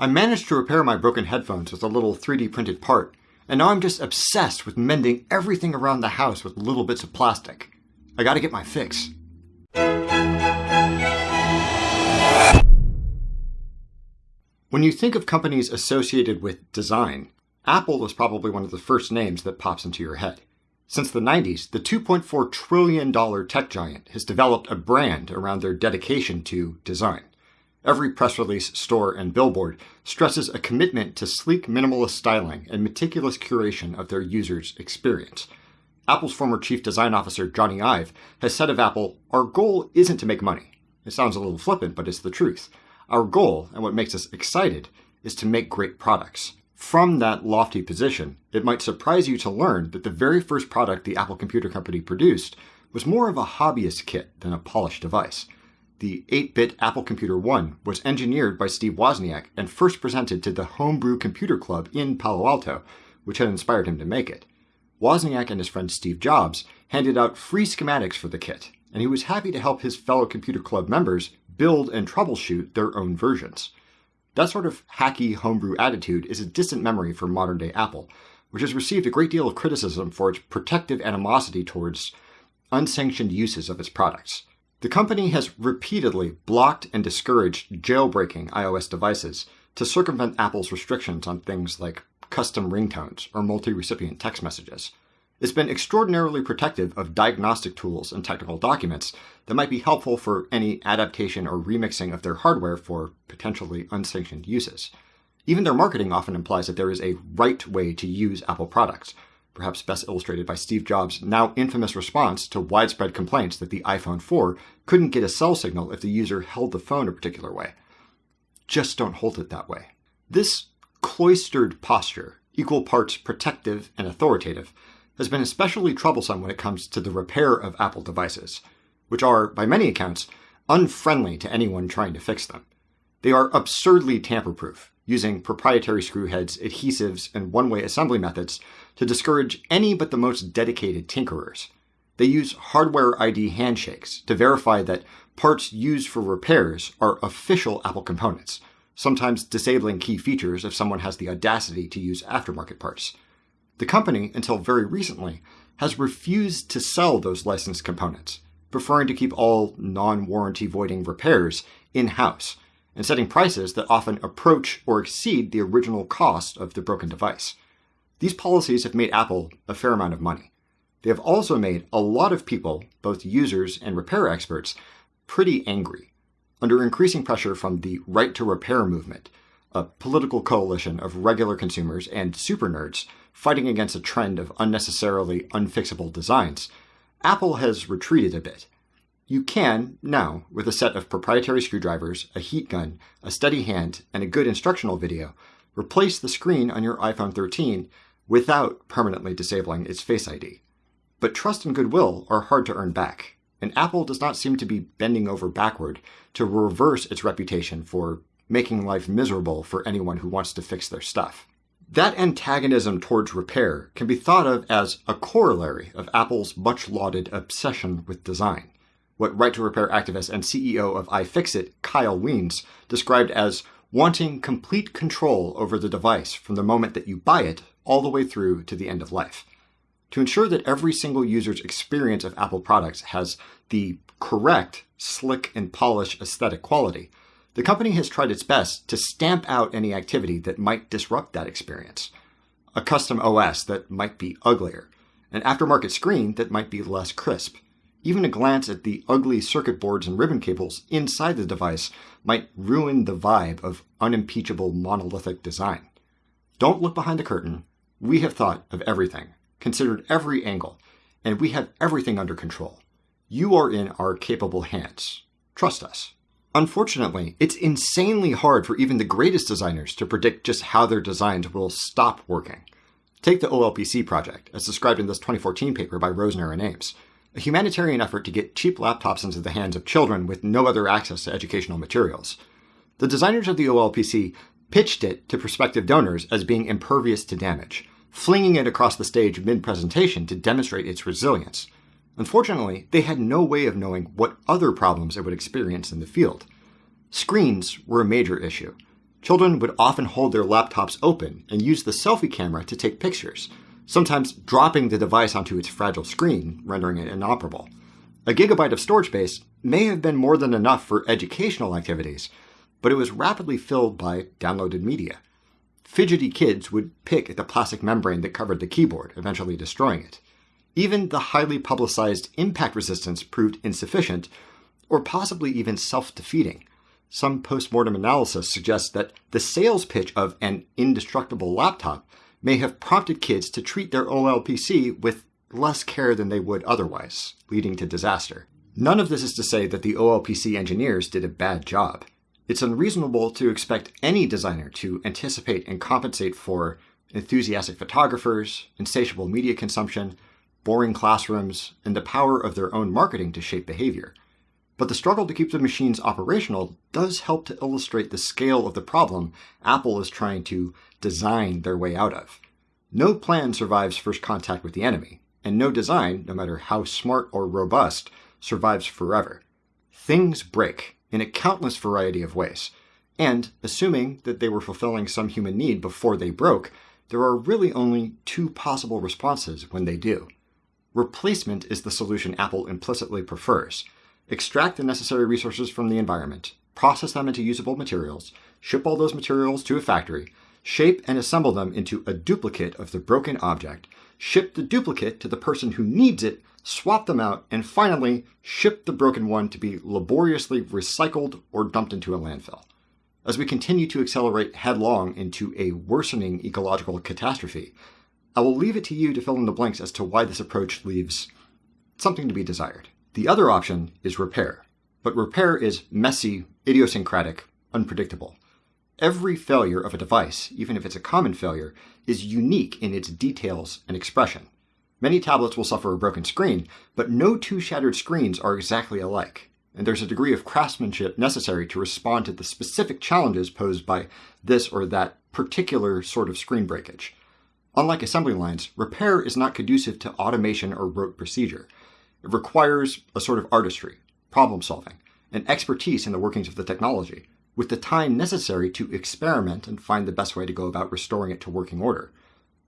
I managed to repair my broken headphones with a little 3D printed part, and now I'm just obsessed with mending everything around the house with little bits of plastic. I gotta get my fix. When you think of companies associated with design, Apple is probably one of the first names that pops into your head. Since the 90s, the $2.4 trillion tech giant has developed a brand around their dedication to design. Every press release, store, and billboard stresses a commitment to sleek minimalist styling and meticulous curation of their users' experience. Apple's former chief design officer, Jony Ive, has said of Apple, Our goal isn't to make money. It sounds a little flippant, but it's the truth. Our goal, and what makes us excited, is to make great products. From that lofty position, it might surprise you to learn that the very first product the Apple Computer Company produced was more of a hobbyist kit than a polished device. The 8-bit Apple Computer 1 was engineered by Steve Wozniak and first presented to the Homebrew Computer Club in Palo Alto, which had inspired him to make it. Wozniak and his friend Steve Jobs handed out free schematics for the kit, and he was happy to help his fellow Computer Club members build and troubleshoot their own versions. That sort of hacky homebrew attitude is a distant memory for modern day Apple, which has received a great deal of criticism for its protective animosity towards unsanctioned uses of its products. The company has repeatedly blocked and discouraged jailbreaking iOS devices to circumvent Apple's restrictions on things like custom ringtones or multi recipient text messages. It's been extraordinarily protective of diagnostic tools and technical documents that might be helpful for any adaptation or remixing of their hardware for potentially unsanctioned uses. Even their marketing often implies that there is a right way to use Apple products, perhaps best illustrated by Steve Jobs' now infamous response to widespread complaints that the iPhone 4 couldn't get a cell signal if the user held the phone a particular way. Just don't hold it that way. This cloistered posture, equal parts protective and authoritative, has been especially troublesome when it comes to the repair of Apple devices, which are, by many accounts, unfriendly to anyone trying to fix them. They are absurdly tamper-proof, using proprietary screw heads, adhesives, and one-way assembly methods to discourage any but the most dedicated tinkerers. They use hardware ID handshakes to verify that parts used for repairs are official Apple components, sometimes disabling key features if someone has the audacity to use aftermarket parts. The company, until very recently, has refused to sell those licensed components, preferring to keep all non-warranty voiding repairs in-house, and setting prices that often approach or exceed the original cost of the broken device. These policies have made Apple a fair amount of money. They have also made a lot of people, both users and repair experts, pretty angry. Under increasing pressure from the right to repair movement, a political coalition of regular consumers and super nerds fighting against a trend of unnecessarily unfixable designs, Apple has retreated a bit. You can, now, with a set of proprietary screwdrivers, a heat gun, a steady hand, and a good instructional video, replace the screen on your iPhone 13 without permanently disabling its Face ID. But trust and goodwill are hard to earn back, and Apple does not seem to be bending over backward to reverse its reputation for making life miserable for anyone who wants to fix their stuff. That antagonism towards repair can be thought of as a corollary of Apple's much lauded obsession with design, what right to repair activist and CEO of iFixit, Kyle Wiens, described as wanting complete control over the device from the moment that you buy it all the way through to the end of life. To ensure that every single user's experience of Apple products has the correct, slick, and polished aesthetic quality, the company has tried its best to stamp out any activity that might disrupt that experience. A custom OS that might be uglier, an aftermarket screen that might be less crisp. Even a glance at the ugly circuit boards and ribbon cables inside the device might ruin the vibe of unimpeachable monolithic design. Don't look behind the curtain. We have thought of everything, considered every angle, and we have everything under control. You are in our capable hands. Trust us. Unfortunately, it's insanely hard for even the greatest designers to predict just how their designs will stop working. Take the OLPC project, as described in this 2014 paper by Rosner and Ames, a humanitarian effort to get cheap laptops into the hands of children with no other access to educational materials. The designers of the OLPC pitched it to prospective donors as being impervious to damage, flinging it across the stage mid-presentation to demonstrate its resilience. Unfortunately, they had no way of knowing what other problems it would experience in the field. Screens were a major issue. Children would often hold their laptops open and use the selfie camera to take pictures, sometimes dropping the device onto its fragile screen, rendering it inoperable. A gigabyte of storage space may have been more than enough for educational activities, but it was rapidly filled by downloaded media. Fidgety kids would pick at the plastic membrane that covered the keyboard, eventually destroying it. Even the highly publicized impact resistance proved insufficient, or possibly even self defeating. Some post-mortem analysis suggests that the sales pitch of an indestructible laptop may have prompted kids to treat their OLPC with less care than they would otherwise, leading to disaster. None of this is to say that the OLPC engineers did a bad job. It's unreasonable to expect any designer to anticipate and compensate for enthusiastic photographers, insatiable media consumption, boring classrooms, and the power of their own marketing to shape behavior. But the struggle to keep the machines operational does help to illustrate the scale of the problem Apple is trying to design their way out of. No plan survives first contact with the enemy, and no design, no matter how smart or robust, survives forever. Things break in a countless variety of ways, and assuming that they were fulfilling some human need before they broke, there are really only two possible responses when they do. Replacement is the solution Apple implicitly prefers. Extract the necessary resources from the environment, process them into usable materials, ship all those materials to a factory, shape and assemble them into a duplicate of the broken object, ship the duplicate to the person who needs it, swap them out, and finally ship the broken one to be laboriously recycled or dumped into a landfill. As we continue to accelerate headlong into a worsening ecological catastrophe, I will leave it to you to fill in the blanks as to why this approach leaves something to be desired. The other option is repair, but repair is messy, idiosyncratic, unpredictable. Every failure of a device, even if it's a common failure, is unique in its details and expression. Many tablets will suffer a broken screen, but no two shattered screens are exactly alike, and there's a degree of craftsmanship necessary to respond to the specific challenges posed by this or that particular sort of screen breakage. Unlike assembly lines, repair is not conducive to automation or rote procedure. It requires a sort of artistry, problem solving, and expertise in the workings of the technology, with the time necessary to experiment and find the best way to go about restoring it to working order.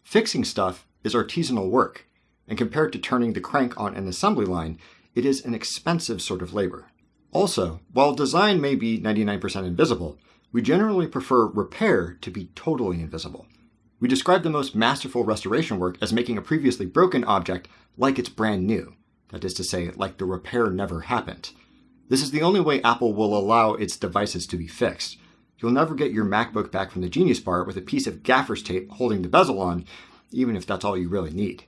Fixing stuff is artisanal work, and compared to turning the crank on an assembly line, it is an expensive sort of labor. Also, while design may be 99% invisible, we generally prefer repair to be totally invisible. We describe the most masterful restoration work as making a previously broken object like it's brand new. That is to say, like the repair never happened. This is the only way Apple will allow its devices to be fixed. You'll never get your MacBook back from the Genius Bar with a piece of gaffer's tape holding the bezel on, even if that's all you really need.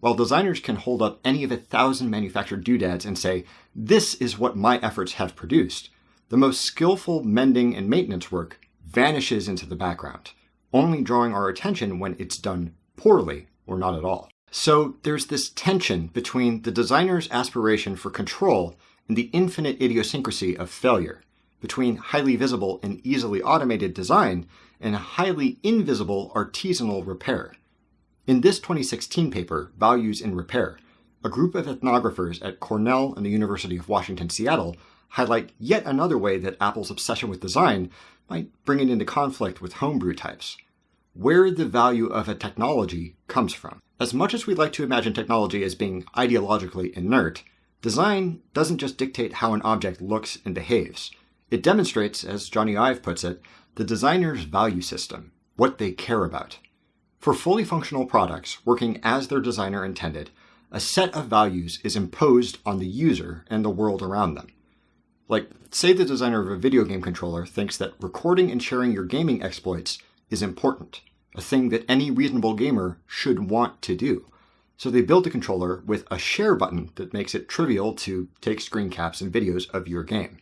While designers can hold up any of a thousand manufactured doodads and say, this is what my efforts have produced, the most skillful mending and maintenance work vanishes into the background only drawing our attention when it's done poorly or not at all. So there's this tension between the designer's aspiration for control and the infinite idiosyncrasy of failure, between highly visible and easily automated design and highly invisible artisanal repair. In this 2016 paper, Values in Repair, a group of ethnographers at Cornell and the University of Washington Seattle highlight yet another way that Apple's obsession with design might bring it into conflict with homebrew types. Where the value of a technology comes from. As much as we like to imagine technology as being ideologically inert, design doesn't just dictate how an object looks and behaves. It demonstrates, as Jony Ive puts it, the designer's value system, what they care about. For fully functional products working as their designer intended, a set of values is imposed on the user and the world around them. Like, say the designer of a video game controller thinks that recording and sharing your gaming exploits is important, a thing that any reasonable gamer should want to do. So they built a controller with a share button that makes it trivial to take screen caps and videos of your game.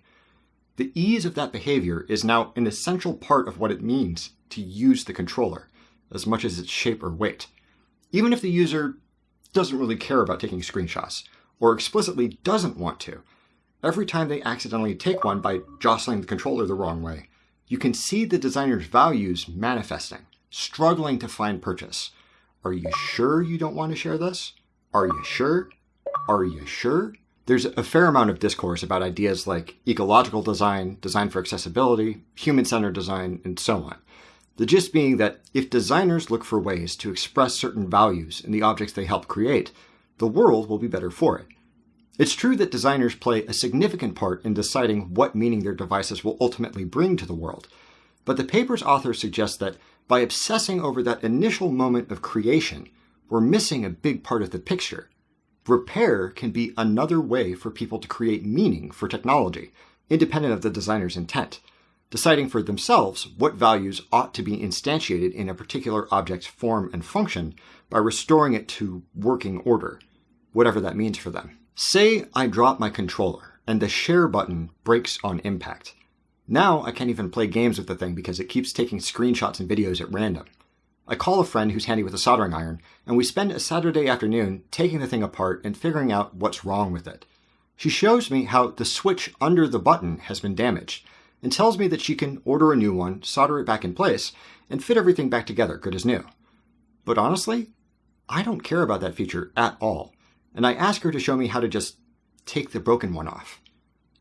The ease of that behavior is now an essential part of what it means to use the controller, as much as its shape or weight. Even if the user doesn't really care about taking screenshots, or explicitly doesn't want to, Every time they accidentally take one by jostling the controller the wrong way, you can see the designer's values manifesting, struggling to find purchase. Are you sure you don't want to share this? Are you sure? Are you sure? There's a fair amount of discourse about ideas like ecological design, design for accessibility, human centered design, and so on. The gist being that if designers look for ways to express certain values in the objects they help create, the world will be better for it. It's true that designers play a significant part in deciding what meaning their devices will ultimately bring to the world, but the paper's author suggests that by obsessing over that initial moment of creation, we're missing a big part of the picture. Repair can be another way for people to create meaning for technology, independent of the designer's intent, deciding for themselves what values ought to be instantiated in a particular object's form and function by restoring it to working order, whatever that means for them. Say I drop my controller and the share button breaks on impact. Now I can't even play games with the thing because it keeps taking screenshots and videos at random. I call a friend who's handy with a soldering iron, and we spend a Saturday afternoon taking the thing apart and figuring out what's wrong with it. She shows me how the switch under the button has been damaged, and tells me that she can order a new one, solder it back in place, and fit everything back together good as new. But honestly, I don't care about that feature at all, and I ask her to show me how to just take the broken one off.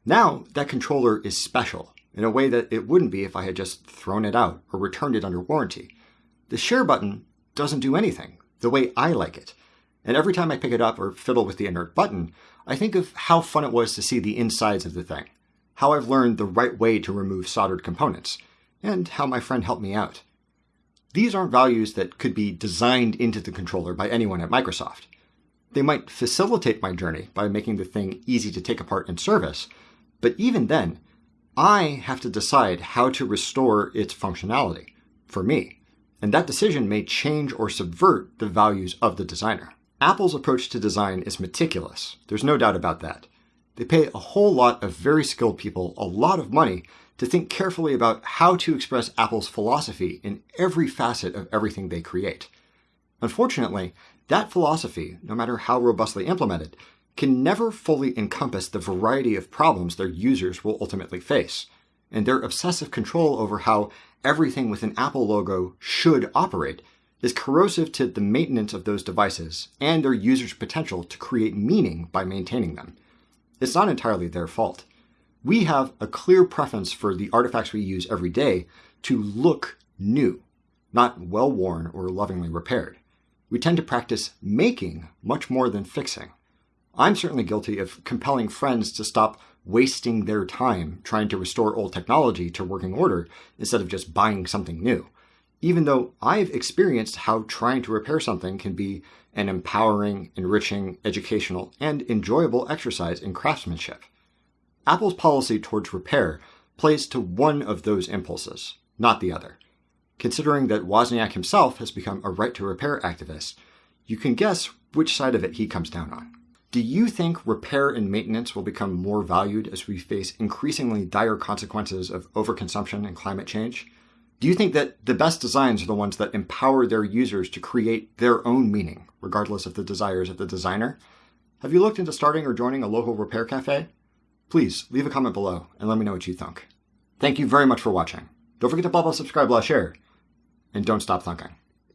Now, that controller is special, in a way that it wouldn't be if I had just thrown it out or returned it under warranty. The share button doesn't do anything the way I like it. And every time I pick it up or fiddle with the inert button, I think of how fun it was to see the insides of the thing, how I've learned the right way to remove soldered components, and how my friend helped me out. These aren't values that could be designed into the controller by anyone at Microsoft. They might facilitate my journey by making the thing easy to take apart and service, but even then, I have to decide how to restore its functionality for me, and that decision may change or subvert the values of the designer. Apple's approach to design is meticulous, there's no doubt about that. They pay a whole lot of very skilled people a lot of money to think carefully about how to express Apple's philosophy in every facet of everything they create. Unfortunately, that philosophy, no matter how robustly implemented, can never fully encompass the variety of problems their users will ultimately face, and their obsessive control over how everything with an Apple logo should operate is corrosive to the maintenance of those devices and their users' potential to create meaning by maintaining them. It's not entirely their fault. We have a clear preference for the artifacts we use every day to look new, not well worn or lovingly repaired. We tend to practice making much more than fixing. I'm certainly guilty of compelling friends to stop wasting their time trying to restore old technology to working order instead of just buying something new, even though I've experienced how trying to repair something can be an empowering, enriching, educational, and enjoyable exercise in craftsmanship. Apple's policy towards repair plays to one of those impulses, not the other. Considering that Wozniak himself has become a right to repair activist, you can guess which side of it he comes down on. Do you think repair and maintenance will become more valued as we face increasingly dire consequences of overconsumption and climate change? Do you think that the best designs are the ones that empower their users to create their own meaning, regardless of the desires of the designer? Have you looked into starting or joining a local repair cafe? Please leave a comment below and let me know what you think. Thank you very much for watching. Don't forget to blah blah subscribe, blah share, and don't stop thunking.